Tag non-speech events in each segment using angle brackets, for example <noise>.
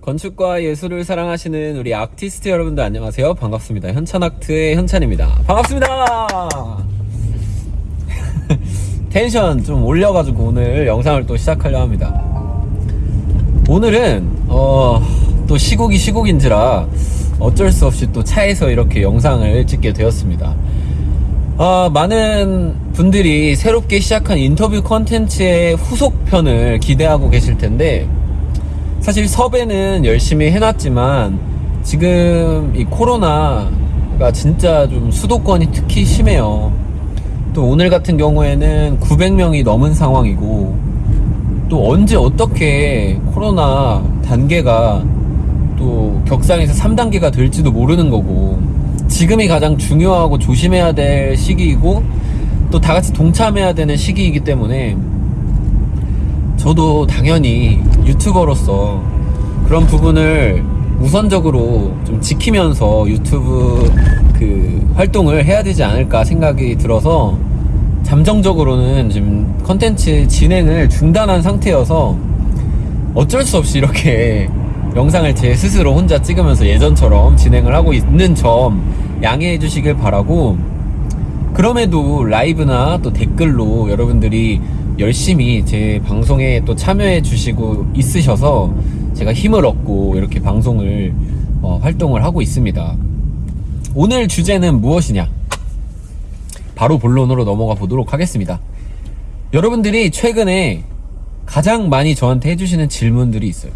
건축과 예술을 사랑하시는 우리 아티스트 여러분들 안녕하세요. 반갑습니다. 현찬아트의 현찬입니다. 반갑습니다. <laughs> 텐션 좀 올려가지고 오늘 영상을 또 시작하려 합니다. 오늘은 어, 또 시국이 시국인지라 어쩔 수 없이 또 차에서 이렇게 영상을 찍게 되었습니다. 아, 많은 분들이 새롭게 시작한 인터뷰 컨텐츠의 후속편을 기대하고 계실 텐데 사실 섭외는 열심히 해놨지만 지금 이 코로나가 진짜 좀 수도권이 특히 심해요. 또 오늘 같은 경우에는 900명이 넘은 상황이고 또 언제 어떻게 코로나 단계가 또 격상에서 3단계가 될지도 모르는 거고 지금이 가장 중요하고 조심해야 될 시기이고 또 다 같이 동참해야 되는 시기이기 때문에 저도 당연히 유튜버로서 그런 부분을 우선적으로 좀 지키면서 유튜브 그 활동을 해야 되지 않을까 생각이 들어서 잠정적으로는 지금 컨텐츠 진행을 중단한 상태여서 어쩔 수 없이 이렇게 영상을 제 스스로 혼자 찍으면서 예전처럼 진행을 하고 있는 점 양해해 주시길 바라고 그럼에도 라이브나 또 댓글로 여러분들이 열심히 제 방송에 또 참여해 주시고 있으셔서 제가 힘을 얻고 이렇게 방송을 어, 활동을 하고 있습니다. 오늘 주제는 무엇이냐? 바로 본론으로 넘어가 보도록 하겠습니다. 여러분들이 최근에 가장 많이 저한테 해주시는 질문들이 있어요.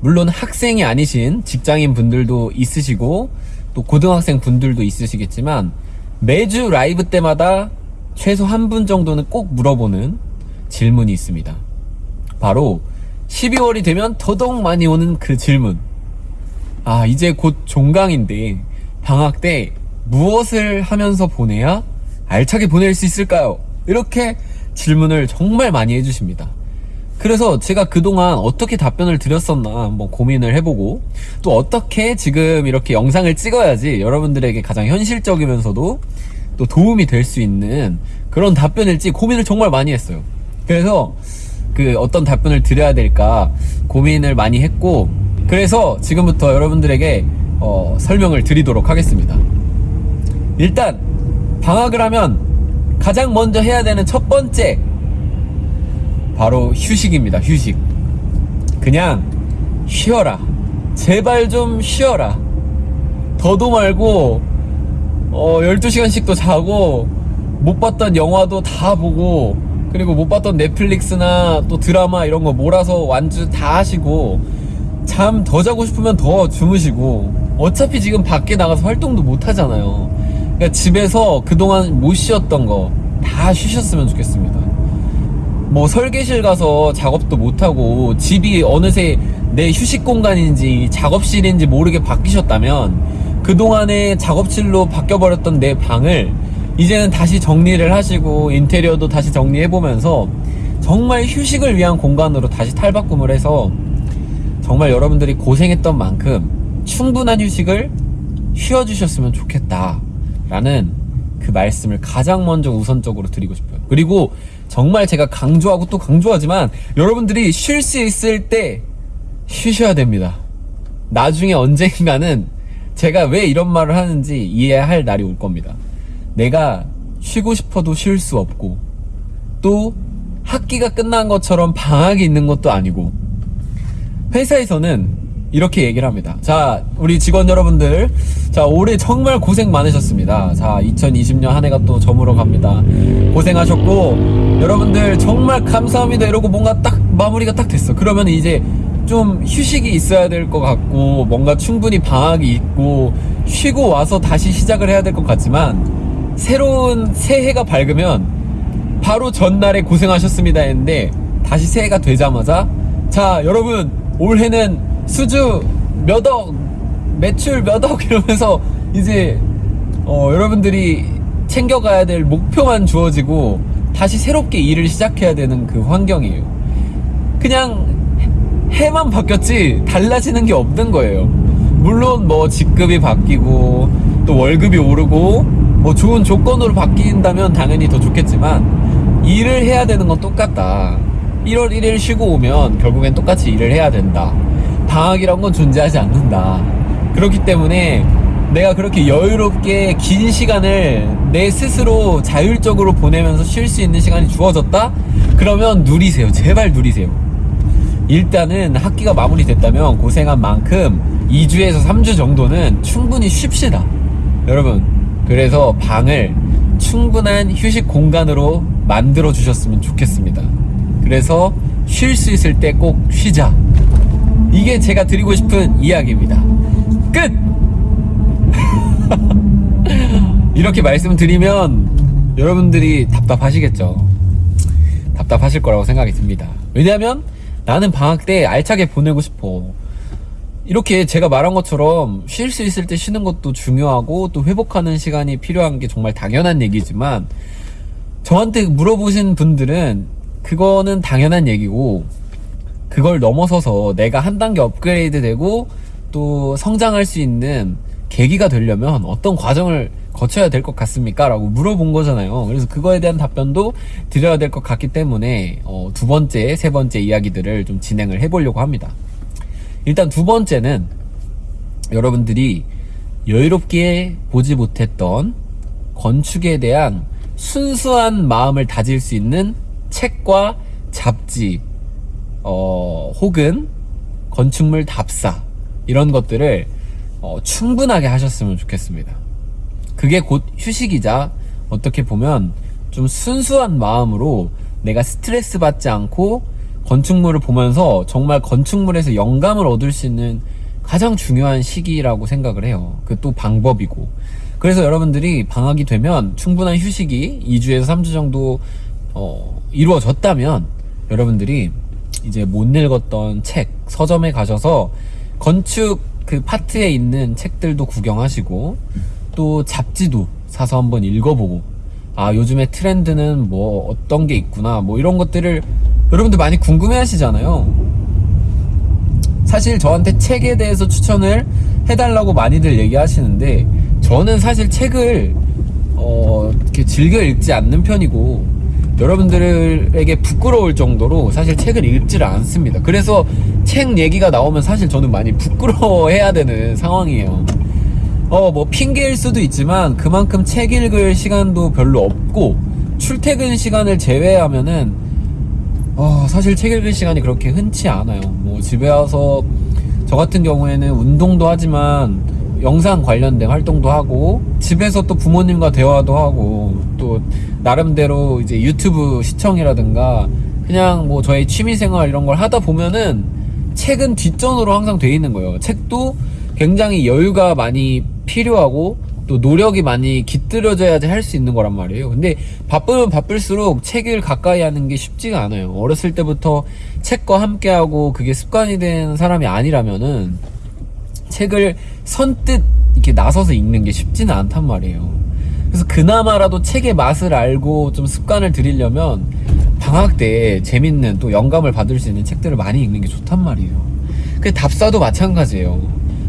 물론 학생이 아니신 직장인 분들도 있으시고 또 고등학생 분들도 있으시겠지만 매주 라이브 때마다 최소 한 분 정도는 꼭 물어보는 질문이 있습니다. 바로 12월이 되면 더더욱 많이 오는 그 질문. 아, 이제 곧 종강인데 방학 때 무엇을 하면서 보내야 알차게 보낼 수 있을까요? 이렇게 질문을 정말 많이 해주십니다. 그래서 제가 그동안 어떻게 답변을 드렸었나 한번 고민을 해보고 또 어떻게 지금 이렇게 영상을 찍어야지 여러분들에게 가장 현실적이면서도 또 도움이 될 수 있는 그런 답변일지 고민을 정말 많이 했어요. 그래서 그 어떤 답변을 드려야 될까 고민을 많이 했고 그래서 지금부터 여러분들에게 어, 설명을 드리도록 하겠습니다. 일단 방학을 하면 가장 먼저 해야 되는 첫 번째 바로 휴식입니다. 휴식. 그냥 쉬어라. 제발 좀 쉬어라. 더도 말고 어 12시간씩도 자고 못 봤던 영화도 다 보고 그리고 못 봤던 넷플릭스나 또 드라마 이런 거 몰아서 완주 다 하시고 잠 더 자고 싶으면 더 주무시고 어차피 지금 밖에 나가서 활동도 못 하잖아요. 그러니까 집에서 그동안 못 쉬었던 거 다 쉬셨으면 좋겠습니다. 뭐 설계실 가서 작업도 못하고 집이 어느새 내 휴식 공간인지 작업실인지 모르게 바뀌셨다면 그동안에 작업실로 바뀌어버렸던 내 방을 이제는 다시 정리를 하시고 인테리어도 다시 정리해보면서 정말 휴식을 위한 공간으로 다시 탈바꿈을 해서 정말 여러분들이 고생했던 만큼 충분한 휴식을 쉬어주셨으면 좋겠다 라는 그 말씀을 가장 먼저 우선적으로 드리고 싶어요 그리고 정말 제가 강조하고 또 강조하지만 여러분들이 쉴 수 있을 때 쉬셔야 됩니다. 나중에 언젠가는 제가 왜 이런 말을 하는지 이해할 날이 올 겁니다. 내가 쉬고 싶어도 쉴 수 없고 또 학기가 끝난 것처럼 방학이 있는 것도 아니고 회사에서는 이렇게 얘기를 합니다. 자, 우리 직원 여러분들. 자, 올해 정말 고생 많으셨습니다. 자, 2020년 한 해가 또 저물어 갑니다. 고생하셨고, 여러분들 정말 감사합니다. 이러고 뭔가 딱 마무리가 딱 됐어. 그러면 이제 좀 휴식이 있어야 될 것 같고, 뭔가 충분히 방학이 있고, 쉬고 와서 다시 시작을 해야 될 것 같지만, 새로운 새해가 밝으면, 바로 전날에 고생하셨습니다 했는데, 다시 새해가 되자마자, 자, 여러분, 올해는 수주 몇 억, 매출 몇 억 <laughs> 이러면서 이제 어, 여러분들이 챙겨가야 될 목표만 주어지고 다시 새롭게 일을 시작해야 되는 그 환경이에요. 그냥 해만 바뀌었지 달라지는 게 없는 거예요. 물론 뭐 직급이 바뀌고 또 월급이 오르고 뭐 좋은 조건으로 바뀐다면 당연히 더 좋겠지만 일을 해야 되는 건 똑같다. 1월 1일 쉬고 오면 결국엔 똑같이 일을 해야 된다. 방학이란 건 존재하지 않는다. 그렇기 때문에 내가 그렇게 여유롭게 긴 시간을 내 스스로 자율적으로 보내면서 쉴 수 있는 시간이 주어졌다? 그러면 누리세요. 제발 누리세요. 일단은 학기가 마무리됐다면 고생한 만큼 2주에서 3주 정도는 충분히 쉽시다. 여러분, 그래서 방을 충분한 휴식 공간으로 만들어 주셨으면 좋겠습니다. 그래서 쉴 수 있을 때 꼭 쉬자. 이게 제가 드리고 싶은 이야기입니다. 끝! <laughs> 이렇게 말씀드리면 여러분들이 답답하시겠죠. 답답하실 거라고 생각이 듭니다. 왜냐면 나는 방학 때 알차게 보내고 싶어. 이렇게 제가 말한 것처럼 쉴 수 있을 때 쉬는 것도 중요하고 또 회복하는 시간이 필요한 게 정말 당연한 얘기지만 저한테 물어보신 분들은 그거는 당연한 얘기고 그걸 넘어서서 내가 한 단계 업그레이드 되고 또 성장할 수 있는 계기가 되려면 어떤 과정을 거쳐야 될 것 같습니까? 라고 물어본 거잖아요. 그래서 그거에 대한 답변도 드려야 될 것 같기 때문에 어, 두 번째, 세 번째 이야기들을 좀 진행을 해보려고 합니다. 일단 두 번째는 여러분들이 여유롭게 보지 못했던 건축에 대한 순수한 마음을 다질 수 있는 책과 잡지, 어, 혹은 건축물 답사, 이런 것들을 어, 충분하게 하셨으면 좋겠습니다. 그게 곧 휴식이자 어떻게 보면 좀 순수한 마음으로 내가 스트레스 받지 않고 건축물을 보면서 정말 건축물에서 영감을 얻을 수 있는 가장 중요한 시기라고 생각을 해요. 그 또 방법이고. 그래서 여러분들이 방학이 되면 충분한 휴식이 2주에서 3주 정도 어, 이루어졌다면 여러분들이 이제 못 읽었던 책, 서점에 가셔서 건축 그 파트에 있는 책들도 구경하시고 또 잡지도 사서 한번 읽어보고 아 요즘에 트렌드는 뭐 어떤 게 있구나 뭐 이런 것들을 여러분들 많이 궁금해 하시잖아요 사실 저한테 책에 대해서 추천을 해달라고 많이들 얘기하시는데 저는 사실 책을 어 이렇게 즐겨 읽지 않는 편이고 여러분들에게 부끄러울 정도로 사실 책을 읽지를 않습니다. 그래서 책 얘기가 나오면 사실 저는 많이 부끄러워해야 되는 상황이에요. 어, 뭐, 핑계일 수도 있지만 그만큼 책 읽을 시간도 별로 없고 출퇴근 시간을 제외하면은 어, 사실 책 읽을 시간이 그렇게 흔치 않아요. 뭐, 집에 와서 저 같은 경우에는 운동도 하지만 영상 관련된 활동도 하고 집에서 또 부모님과 대화도 하고 또 나름대로 이제 유튜브 시청이라든가 그냥 뭐 저의 취미생활 이런 걸 하다 보면은 책은 뒷전으로 항상 돼 있는 거예요. 책도 굉장히 여유가 많이 필요하고 또 노력이 많이 깃들여져야지 할 수 있는 거란 말이에요. 근데 바쁘면 바쁠수록 책을 가까이 하는 게 쉽지가 않아요. 어렸을 때부터 책과 함께 하고 그게 습관이 된 사람이 아니라면은 책을 선뜻 이렇게 나서서 읽는 게 쉽지는 않단 말이에요. 그래서 그나마라도 책의 맛을 알고 좀 습관을 들이려면 방학 때 재밌는 또 영감을 받을 수 있는 책들을 많이 읽는 게 좋단 말이에요. 그 답사도 마찬가지예요.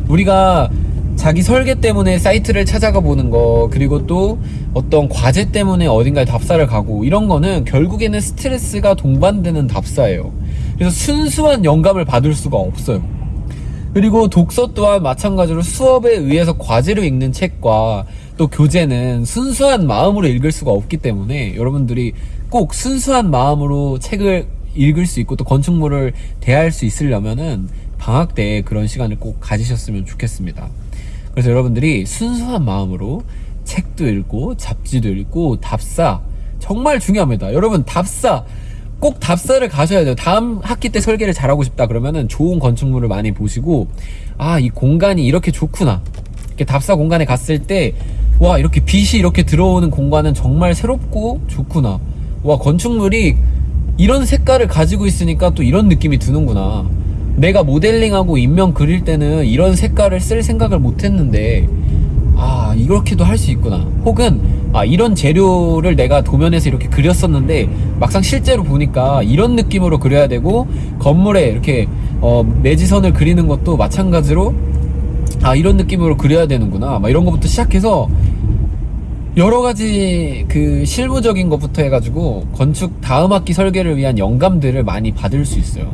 우리가 자기 설계 때문에 사이트를 찾아가 보는 거, 그리고 또 어떤 과제 때문에 어딘가에 답사를 가고, 이런 거는 결국에는 스트레스가 동반되는 답사예요. 그래서 순수한 영감을 받을 수가 없어요. 그리고 독서 또한 마찬가지로 수업에 의해서 과제로 읽는 책과 또 교재는 순수한 마음으로 읽을 수가 없기 때문에 여러분들이 꼭 순수한 마음으로 책을 읽을 수 있고 또 건축물을 대할 수 있으려면은 방학 때 그런 시간을 꼭 가지셨으면 좋겠습니다. 그래서 여러분들이 순수한 마음으로 책도 읽고 잡지도 읽고 답사 정말 중요합니다. 여러분 답사 꼭 답사를 가셔야 돼요. 다음 학기 때 설계를 잘하고 싶다 그러면은 좋은 건축물을 많이 보시고 아 이 공간이 이렇게 좋구나. 이렇게 답사 공간에 갔을 때 와 이렇게 빛이 이렇게 들어오는 공간은 정말 새롭고 좋구나. 와 건축물이 이런 색깔을 가지고 있으니까 또 이런 느낌이 드는구나. 내가 모델링하고 인명 그릴 때는 이런 색깔을 쓸 생각을 못 했는데 아 이렇게도 할 수 있구나 혹은 아 이런 재료를 내가 도면에서 이렇게 그렸었는데 막상 실제로 보니까 이런 느낌으로 그려야 되고 건물에 이렇게 어, 매지선을 그리는 것도 마찬가지로 아 이런 느낌으로 그려야 되는구나 막 이런 것부터 시작해서 여러 가지 그 실무적인 것부터 해가지고 건축 다음 학기 설계를 위한 영감들을 많이 받을 수 있어요.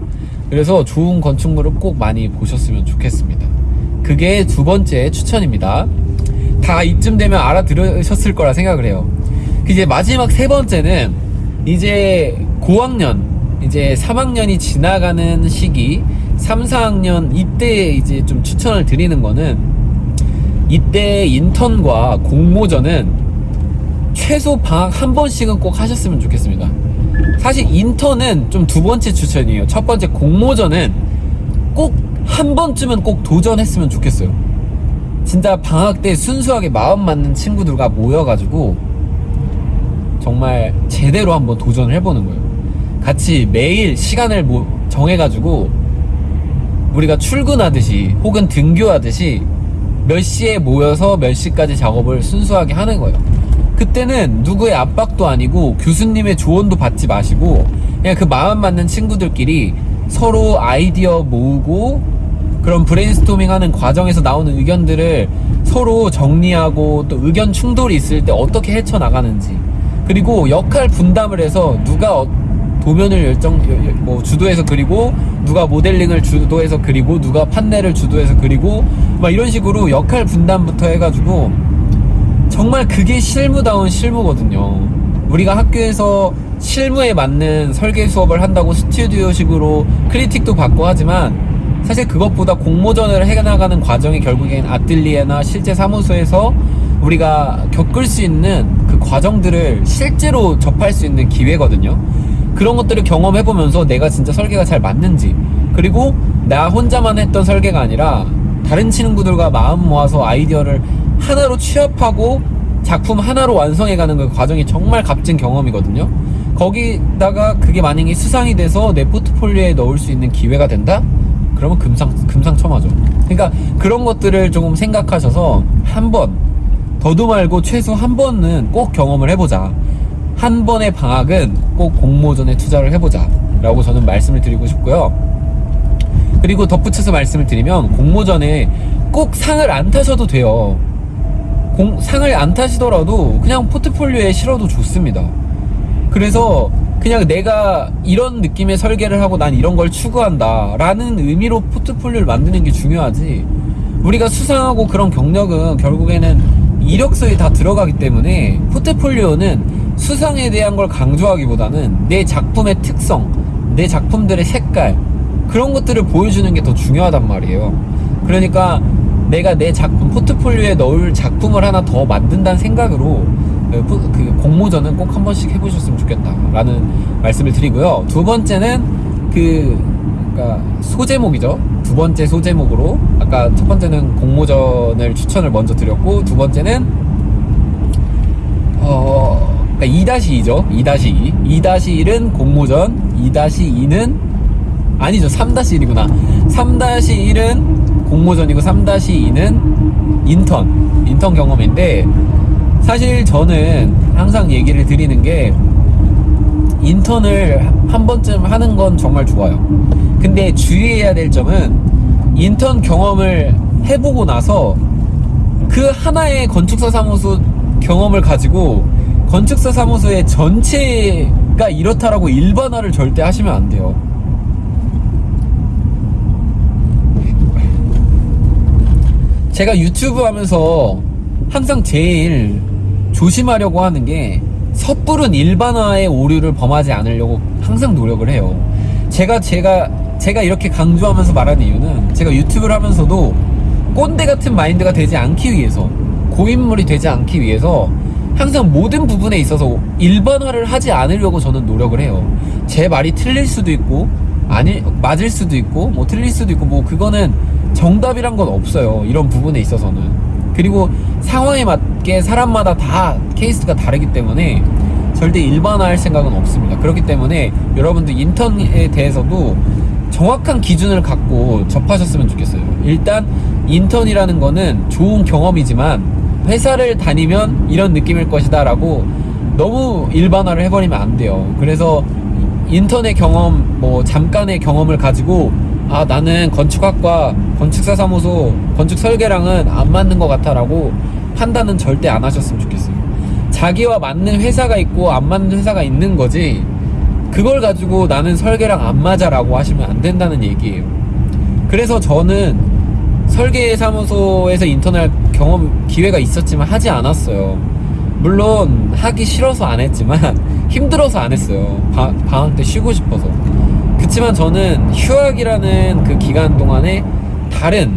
그래서 좋은 건축물을 꼭 많이 보셨으면 좋겠습니다. 그게 두 번째 추천입니다. 다 이쯤 되면 알아들으셨을 거라 생각을 해요. 이제 마지막 세 번째는 이제 고학년, 이제 3학년이 지나가는 시기, 3, 4학년 이때 이제 좀 추천을 드리는 거는 이때 인턴과 공모전은 최소 방학 한 번씩은 꼭 하셨으면 좋겠습니다. 사실 인턴은 좀 두 번째 추천이에요. 첫 번째 공모전은 꼭 한 번쯤은 꼭 도전했으면 좋겠어요. 진짜 방학 때 순수하게 마음 맞는 친구들과 모여가지고 정말 제대로 한번 도전을 해보는 거예요. 같이 매일 시간을 모- 정해가지고 우리가 출근하듯이 혹은 등교하듯이 몇 시에 모여서 몇 시까지 작업을 순수하게 하는 거예요. 그때는 누구의 압박도 아니고 교수님의 조언도 받지 마시고 그냥 그 마음 맞는 친구들끼리 서로 아이디어 모으고 그런 브레인스토밍 하는 과정에서 나오는 의견들을 서로 정리하고 또 의견 충돌이 있을 때 어떻게 헤쳐나가는지 그리고 역할 분담을 해서 누가 어- 도면을 열정 뭐 주도해서 그리고 누가 모델링을 주도해서 그리고 누가 판넬을 주도해서 그리고 막 이런 식으로 역할 분담부터 해가지고 정말 그게 실무다운 실무거든요. 우리가 학교에서 실무에 맞는 설계 수업을 한다고 스튜디오식으로 크리틱도 받고 하지만 사실 그것보다 공모전을 해나가는 과정이 결국엔 아틀리에나 실제 사무소에서 우리가 겪을 수 있는 그 과정들을 실제로 접할 수 있는 기회거든요. 그런 것들을 경험해보면서 내가 진짜 설계가 잘 맞는지 그리고 나 혼자만 했던 설계가 아니라 다른 친구들과 마음 모아서 아이디어를 하나로 취합하고 작품 하나로 완성해가는 그 과정이 정말 값진 경험이거든요. 거기다가 그게 만약에 수상이 돼서 내 포트폴리오에 넣을 수 있는 기회가 된다? 그러면 금상, 금상첨화죠. 그러니까 그런 것들을 조금 생각하셔서 한 번, 더도 말고 최소 한 번은 꼭 경험을 해보자. 한 번의 방학은 꼭 공모전에 투자를 해보자. 라고 저는 말씀을 드리고 싶고요. 그리고 덧붙여서 말씀을 드리면 공모전에 꼭 상을 안 타셔도 돼요. 공- 상을 안 타시더라도 그냥 포트폴리오에 실어도 좋습니다. 그래서 그냥 내가 이런 느낌의 설계를 하고 난 이런 걸 추구한다 라는 의미로 포트폴리오를 만드는 게 중요하지 우리가 수상하고 그런 경력은 결국에는 이력서에 다 들어가기 때문에 포트폴리오는 수상에 대한 걸 강조하기보다는 내 작품의 특성 내 작품들의 색깔 그런 것들을 보여주는 게 더 중요하단 말이에요 그러니까 내가 내 작품 포트폴리오에 넣을 작품을 하나 더 만든다는 생각으로 그, 포- 그 공모전은 꼭 한 번씩 해보셨으면 좋겠다라는 말씀을 드리고요. 두 번째는 그 그러니까 소제목이죠. 두 번째 소제목으로 아까 첫 번째는 공모전을 추천을 먼저 드렸고 두 번째는 어 그러니까 2-2죠. 2-2. 2-1은 공모전, 2-2는 아니죠. 3-1이구나. 3-1은 공모전이고 3-2는 인턴. 인턴 경험인데 사실 저는 항상 얘기를 드리는 게 인턴을 한 번쯤 하는 건 정말 좋아요. 근데 주의해야 될 점은 인턴 경험을 해보고 나서 그 하나의 건축사 사무소 경험을 가지고 건축사 사무소의 전체가 이렇다라고 일반화를 절대 하시면 안 돼요. 제가 유튜브 하면서 항상 제일 조심하려고 하는 게 섣부른 일반화의 오류를 범하지 않으려고 항상 노력을 해요. 제가 제가 제가 이렇게 강조하면서 말하는 이유는 제가 유튜브를 하면서도 꼰대 같은 마인드가 되지 않기 위해서 고인물이 되지 않기 위해서 항상 모든 부분에 있어서 일반화를 하지 않으려고 저는 노력을 해요. 제 말이 틀릴 수도 있고 아니 맞을 수도 있고 뭐 틀릴 수도 있고 뭐 그거는 정답이란 건 없어요. 이런 부분에 있어서는. 그리고 상황에 맞게 사람마다 다 케이스가 다르기 때문에 절대 일반화할 생각은 없습니다. 그렇기 때문에 여러분들 인턴에 대해서도 정확한 기준을 갖고 접하셨으면 좋겠어요. 일단 인턴이라는 거는 좋은 경험이지만 회사를 다니면 이런 느낌일 것이다 라고 너무 일반화를 해버리면 안 돼요. 그래서 인턴의 경험, 뭐 잠깐의 경험을 가지고 아 나는 건축학과 건축사 사무소 건축 설계랑은 안 맞는 것 같아 라고 판단은 절대 안 하셨으면 좋겠어요. 자기와 맞는 회사가 있고 안 맞는 회사가 있는 거지 그걸 가지고 나는 설계랑 안 맞아 라고 하시면 안 된다는 얘기예요. 그래서 저는 설계 사무소에서 인턴할 경험 기회가 있었지만 하지 않았어요. 물론 하기 싫어서 안 했지만 <laughs> 힘들어서 안 했어요. 바- 방학 때 쉬고 싶어서. 그치만 저는 휴학이라는 그 기간 동안에 다른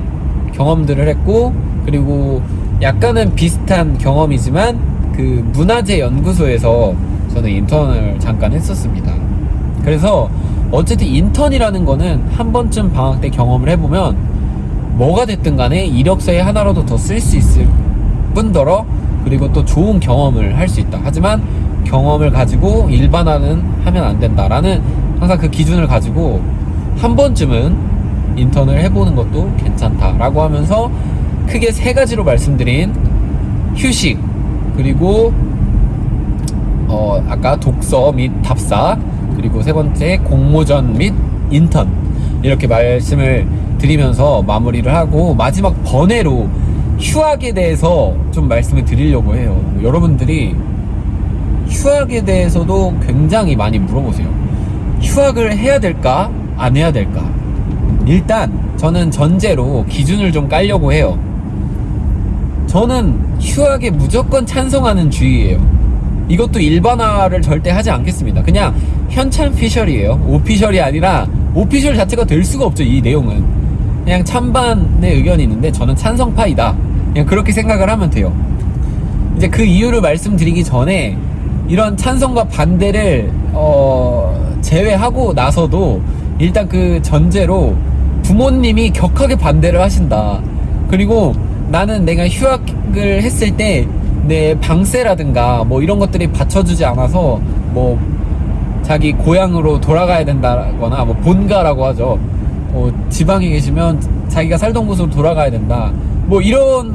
경험들을 했고 그리고 약간은 비슷한 경험이지만 그 문화재 연구소에서 저는 인턴을 잠깐 했었습니다. 그래서 어쨌든 인턴이라는 거는 한 번쯤 방학 때 경험을 해보면 뭐가 됐든 간에 이력서에 하나라도 더 쓸 수 있을 뿐더러 그리고 또 좋은 경험을 할 수 있다. 하지만 경험을 가지고 일반화는 하면 안 된다라는 항상 그 기준을 가지고 한 번쯤은 인턴을 해보는 것도 괜찮다라고 하면서 크게 세 가지로 말씀드린 휴식 그리고 어 아까 독서 및 답사 그리고 세 번째 공모전 및 인턴 이렇게 말씀을 드리면서 마무리를 하고 마지막 번외로 휴학에 대해서 좀 말씀을 드리려고 해요. 여러분들이 휴학에 대해서도 굉장히 많이 물어보세요. 휴학을 해야 될까? 안 해야 될까? 일단 저는 전제로 기준을 좀 깔려고 해요. 저는 휴학에 무조건 찬성하는 주의예요. 이것도 일반화를 절대 하지 않겠습니다. 그냥 현찬 피셜이에요. 오피셜이 아니라 오피셜 자체가 될 수가 없죠. 이 내용은 그냥 찬반의 의견이 있는데 저는 찬성파이다. 그냥 그렇게 생각을 하면 돼요. 이제 그 이유를 말씀드리기 전에 이런 찬성과 반대를 어, 제외하고 나서도 일단 그 전제로 부모님이 격하게 반대를 하신다. 그리고 나는 내가 휴학을 했을 때 내 방세라든가 뭐 이런 것들이 받쳐주지 않아서 뭐 자기 고향으로 돌아가야 된다거나 뭐 본가라고 하죠. 어, 지방에 계시면 자기가 살던 곳으로 돌아가야 된다. 뭐 이런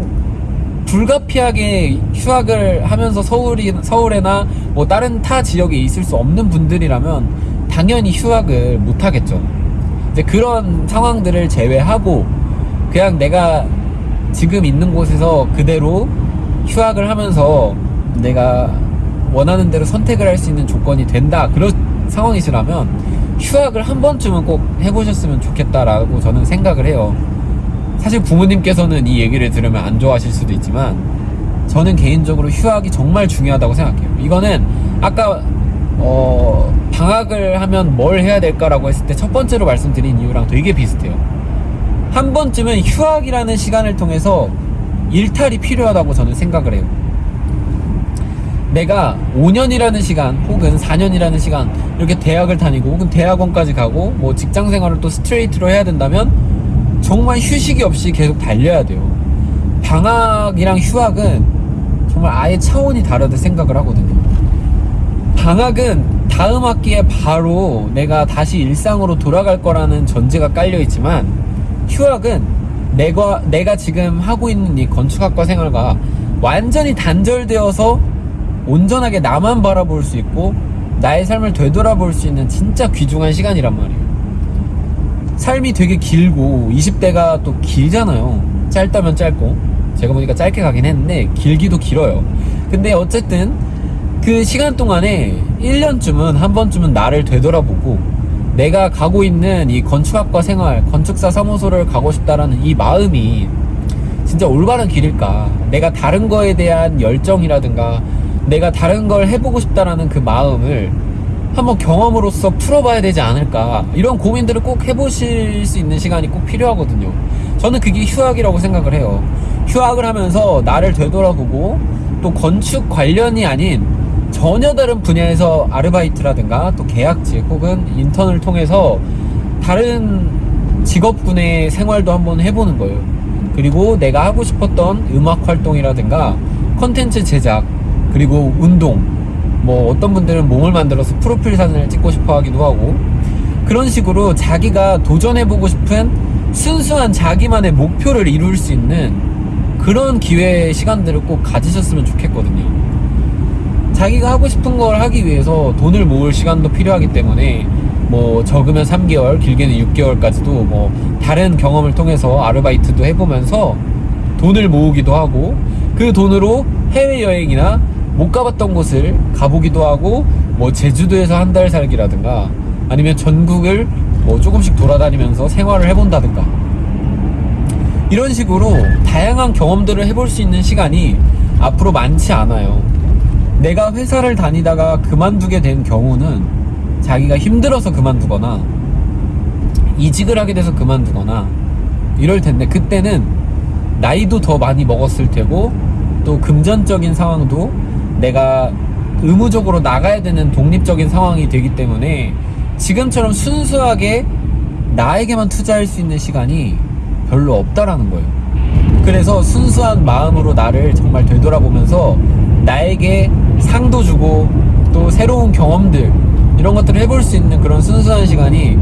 불가피하게 휴학을 하면서 서울이 서울에나 뭐 다른 타 지역에 있을 수 없는 분들이라면 당연히 휴학을 못 하겠죠. 이제 그런 상황들을 제외하고 그냥 내가 지금 있는 곳에서 그대로 휴학을 하면서 내가 원하는 대로 선택을 할 수 있는 조건이 된다 그런 상황이시라면 휴학을 한 번쯤은 꼭 해보셨으면 좋겠다라고 저는 생각을 해요. 사실 부모님께서는 이 얘기를 들으면 안 좋아하실 수도 있지만 저는 개인적으로 휴학이 정말 중요하다고 생각해요. 이거는 아까 어, 방학을 하면 뭘 해야 될까라고 했을 때 첫 번째로 말씀드린 이유랑 되게 비슷해요. 한 번쯤은 휴학이라는 시간을 통해서 일탈이 필요하다고 저는 생각을 해요. 내가 5년이라는 시간 혹은 4년이라는 시간 이렇게 대학을 다니고 혹은 대학원까지 가고 뭐 직장 생활을 또 스트레이트로 해야 된다면 정말 휴식이 없이 계속 달려야 돼요. 방학이랑 휴학은 정말 아예 차원이 다르다 생각을 하거든요. 방학은 다음 학기에 바로 내가 다시 일상으로 돌아갈 거라는 전제가 깔려 있지만 휴학은 내가 내가 지금 하고 있는 이 건축학과 생활과 완전히 단절되어서 온전하게 나만 바라볼 수 있고 나의 삶을 되돌아볼 수 있는 진짜 귀중한 시간이란 말이에요. 삶이 되게 길고 20대가 또 길잖아요. 짧다면 짧고 제가 보니까 짧게 가긴 했는데 길기도 길어요. 근데 어쨌든 그 시간 동안에 1년쯤은 한 번쯤은 나를 되돌아보고 내가 가고 있는 이 건축학과 생활, 건축사 사무소를 가고 싶다라는 이 마음이 진짜 올바른 길일까? 내가 다른 거에 대한 열정이라든가 내가 다른 걸 해보고 싶다라는 그 마음을 한번 경험으로서 풀어봐야 되지 않을까? 이런 고민들을 꼭 해보실 수 있는 시간이 꼭 필요하거든요. 저는 그게 휴학이라고 생각을 해요. 휴학을 하면서 나를 되돌아보고 또 건축 관련이 아닌 전혀 다른 분야에서 아르바이트라든가 또 계약직 혹은 인턴을 통해서 다른 직업군의 생활도 한번 해보는 거예요. 그리고 내가 하고 싶었던 음악 활동이라든가 컨텐츠 제작 그리고 운동 뭐 어떤 분들은 몸을 만들어서 프로필 사진을 찍고 싶어 하기도 하고 그런 식으로 자기가 도전해보고 싶은 순수한 자기만의 목표를 이룰 수 있는 그런 기회 시간들을 꼭 가지셨으면 좋겠거든요 자기가 하고 싶은 걸 하기 위해서 돈을 모을 시간도 필요하기 때문에 뭐 적으면 3개월 길게는 6개월까지도 뭐 다른 경험을 통해서 아르바이트도 해보면서 돈을 모으기도 하고 그 돈으로 해외여행이나 못 가봤던 곳을 가보기도 하고 뭐 제주도에서 한 달 살기라든가 아니면 전국을 뭐 조금씩 돌아다니면서 생활을 해본다든가 이런 식으로 다양한 경험들을 해볼 수 있는 시간이 앞으로 많지 않아요. 내가 회사를 다니다가 그만두게 된 경우는 자기가 힘들어서 그만두거나 이직을 하게 돼서 그만두거나 이럴 텐데 그때는 나이도 더 많이 먹었을 테고 또 금전적인 상황도 내가 의무적으로 나가야 되는 독립적인 상황이 되기 때문에 지금처럼 순수하게 나에게만 투자할 수 있는 시간이 별로 없다라는 거예요. 그래서 순수한 마음으로 나를 정말 되돌아보면서 나에게 상도 주고 또 새로운 경험들 이런 것들을 해볼 수 있는 그런 순수한 시간이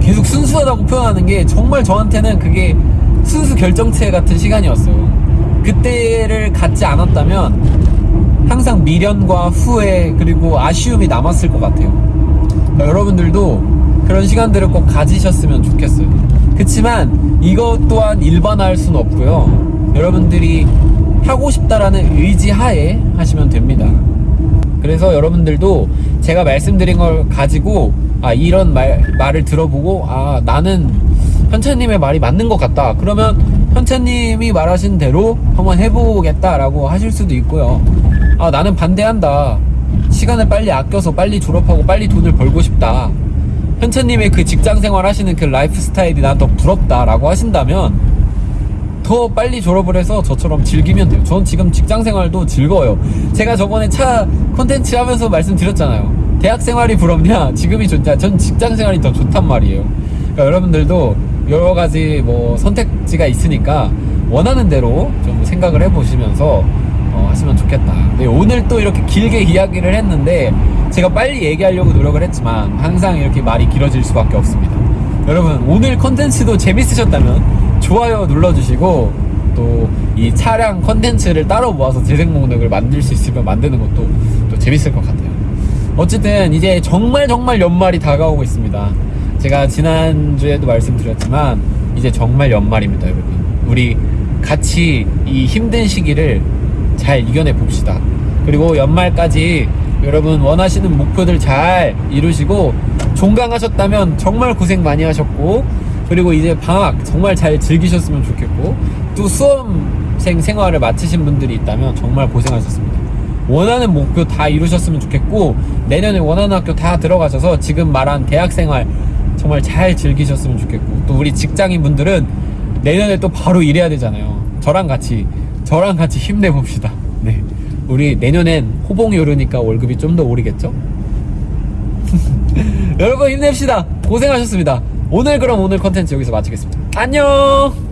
계속 순수하다고 표현하는 게 정말 저한테는 그게 순수 결정체 같은 시간이었어요. 그때를 갖지 않았다면 항상 미련과 후회 그리고 아쉬움이 남았을 것 같아요. 그러니까 여러분들도 그런 시간들을 꼭 가지셨으면 좋겠어요. 그렇지만 이것 또한 일반화할 수는 없고요. 여러분들이 하고 싶다라는 의지 하에 하시면 됩니다. 그래서 여러분들도 제가 말씀드린 걸 가지고 아 이런 말 말을 들어보고 아 나는 현찬님의 말이 맞는 것 같다. 그러면 현찬님이 말하신 대로 한번 해보겠다 라고 하실 수도 있고요. 아 나는 반대한다. 시간을 빨리 아껴서 빨리 졸업하고 빨리 돈을 벌고 싶다. 현찬님의 그 직장 생활 하시는 그 라이프 스타일이 난 더 부럽다 라고 하신다면 더 빨리 졸업을 해서 저처럼 즐기면 돼요. 전 지금 직장 생활도 즐거워요. 제가 저번에 차 콘텐츠 하면서 말씀드렸잖아요. 대학 생활이 부럽냐? 지금이 좋냐? 전 직장 생활이 더 좋단 말이에요. 그러니까 여러분들도 여러 가지 뭐 선택지가 있으니까 원하는 대로 좀 생각을 해보시면서 어, 하시면 좋겠다. 네, 오늘 또 이렇게 길게 이야기를 했는데 제가 빨리 얘기하려고 노력을 했지만 항상 이렇게 말이 길어질 수밖에 없습니다. 여러분 오늘 컨텐츠도 재밌으셨다면 좋아요 눌러주시고 또 이 차량 컨텐츠를 따로 모아서 재생 목록을 만들 수 있으면 만드는 것도 또 재밌을 것 같아요. 어쨌든 이제 정말 정말 연말이 다가오고 있습니다. 제가 지난주에도 말씀드렸지만 이제 정말 연말입니다, 여러분. 우리 같이 이 힘든 시기를 잘 이겨내 봅시다. 그리고 연말까지 여러분 원하시는 목표들 잘 이루시고 종강하셨다면 정말 고생 많이 하셨고 그리고 이제 방학 정말 잘 즐기셨으면 좋겠고 또 수험생 생활을 마치신 분들이 있다면 정말 고생하셨습니다. 원하는 목표 다 이루셨으면 좋겠고 내년에 원하는 학교 다 들어가셔서 지금 말한 대학 생활 정말 잘 즐기셨으면 좋겠고 또 우리 직장인 분들은 내년에 또 바로 일해야 되잖아요. 저랑 같이 저랑 같이 힘내봅시다. 네. 우리 내년엔 호봉이 오르니까 월급이 좀 더 오르겠죠? <laughs> 여러분 힘냅시다. 고생하셨습니다. 오늘 그럼 오늘 컨텐츠 여기서 마치겠습니다. 안녕!